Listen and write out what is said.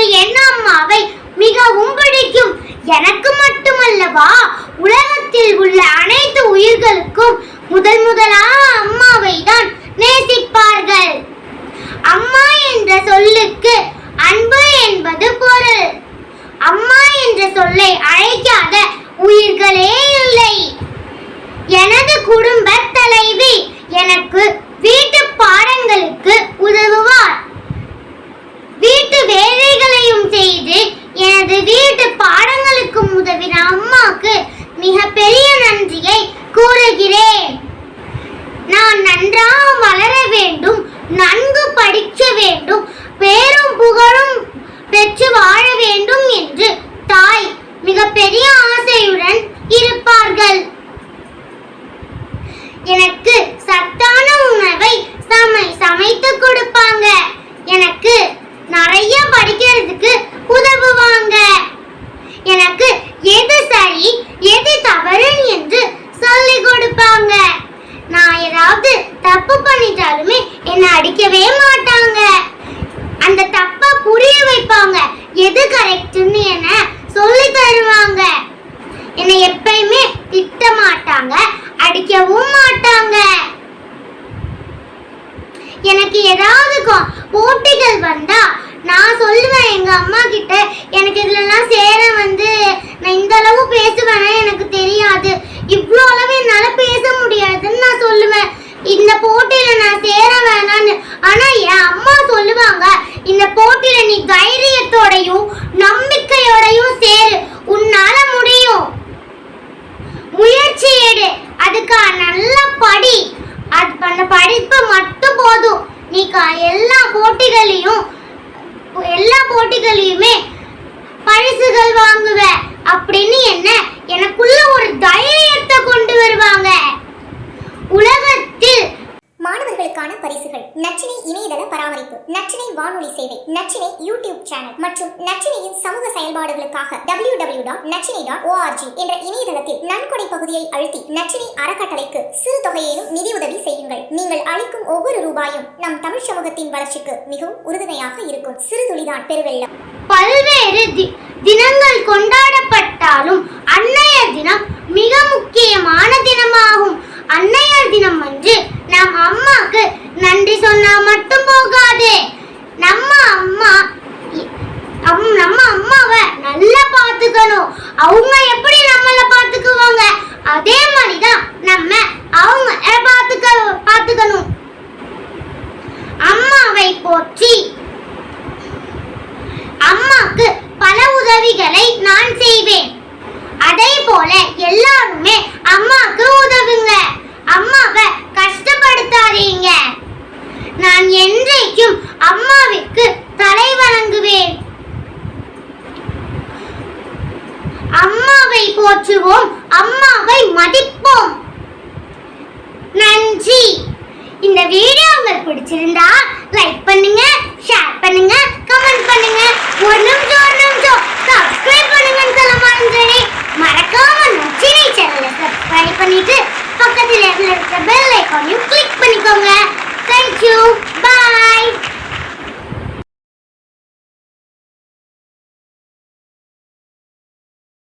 என்று என் அம்மாவை மிகவும் பிடிக்கும். எனக்கு மட்டுமல்லவா உலகத்தில் உள்ள அனைத்து உயிர்களுக்கும் முதல் முதலாக அம்மாவை தான் நேசிப்பார்கள். அம்மா என்ற சொல்லுக்கு அன்பு என்பது பொருள். அம்மா என்ற சொல்லை அழைக்காத உயிர்களே இல்லை. எனது குடும்ப தலைவி எனக்கு வீட்டு பாடங்களுக்கு உதவுவார். எனக்கு ஏதாவது போட்டிகள் வந்தா நான் சொல்லுவேன் எங்க அம்மா கிட்ட எனக்கு இதுலலாம் சேர வந்து நான் இந்த அளவு பேசுவேன்னா எனக்கு தெரியாது. இவ்வளோ அளவு என்னால பேச முடியாதுன்னு நான் சொல்லுவேன். இந்த போட்டியில நான் சேர வேணான்னு. ஆனா என் அம்மா சொல்லுவாங்க இந்த போட்டியில நீ தைரியத்தோடையும் நம்பிக்கையோடையும் சேரு. உன்னால முடியும். முயற்சி எடு. அதுக்கா நல்லா படி. அது பண்ண படிப்பு மட்டும் போதும். நீ எல்லா போட்டிகளையும் எல்லா போட்டிகளையுமே பரிசுகள் வாங்குவ அப்படின்னு என்ன? எனக்குள்ள ஒரு தைரியத்தை கொண்டு வருவாங்க. உலக மாணவர்களுக்கான பரிசுகள். நச்சினை இணையதள பராமரிப்பு நச்சினை வானொலி சேவை நச்சினை யூடியூப் சேனல் மற்றும் நச்சினையின் சமூக செயல்பாடுகளுக்காக W W dot Nachchinai dot ORG என்ற இணையதளத்தில் நன்கொடை பகுதியை அழுத்தி நச்சினை அறக்கட்டளைக்கு சிறு தொகையிலும் நிதியுதவி செய்யுங்கள். நீங்கள் அளிக்கும் ஒவ்வொரு ரூபாயும் நம் தமிழ் சமூகத்தின் வளர்ச்சிக்கு மிகவும் உறுதுணையாக இருக்கும். சிறு துளிதான் பெருவெள்ளம். பல்வேறு தினங்கள் கொண்டாடப்பட்டாலும் அன்னையர் தினம் மிக முக்கியமான தினமாகும். அன்னையர் தினம் அன்று நம் அம்மாக்கு நன்றி சொன்னா மட்டும் போகாதே. நம்ம அம்மா நம்ம அம்மாவை நல்லா பார்த்துக்கணும். அவங்க எப்படி நம்மள பார்த்துக்குவாங்க? அதே மாதிரிதான் நம்ம அவங்க பார்த்துக்க பார்த்துக்கணும். அம்மாவை போற்றி. அம்மாக்கு பல உதவிகளை நான் செய்வேன். பிடிச்சிருந்தா லைக் பண்ணுங்க ஷேர் பண்ணுங்க கமெண்ட் பண்ணுங்க. ஒரு நிமிஷம் ஒரு நிமிஷம். சப்ஸ்கிரைப் பண்ணுங்கன்னு சொல்ல மறந்துடே மறக்காம நச்சினை சேனலை சப்ஸ்கிரைப் பண்ணிட்டு பக்கத்தில் இருக்கிற பெல் ஐக்கானையும் கிளிக் பண்ணிக்கோங்க.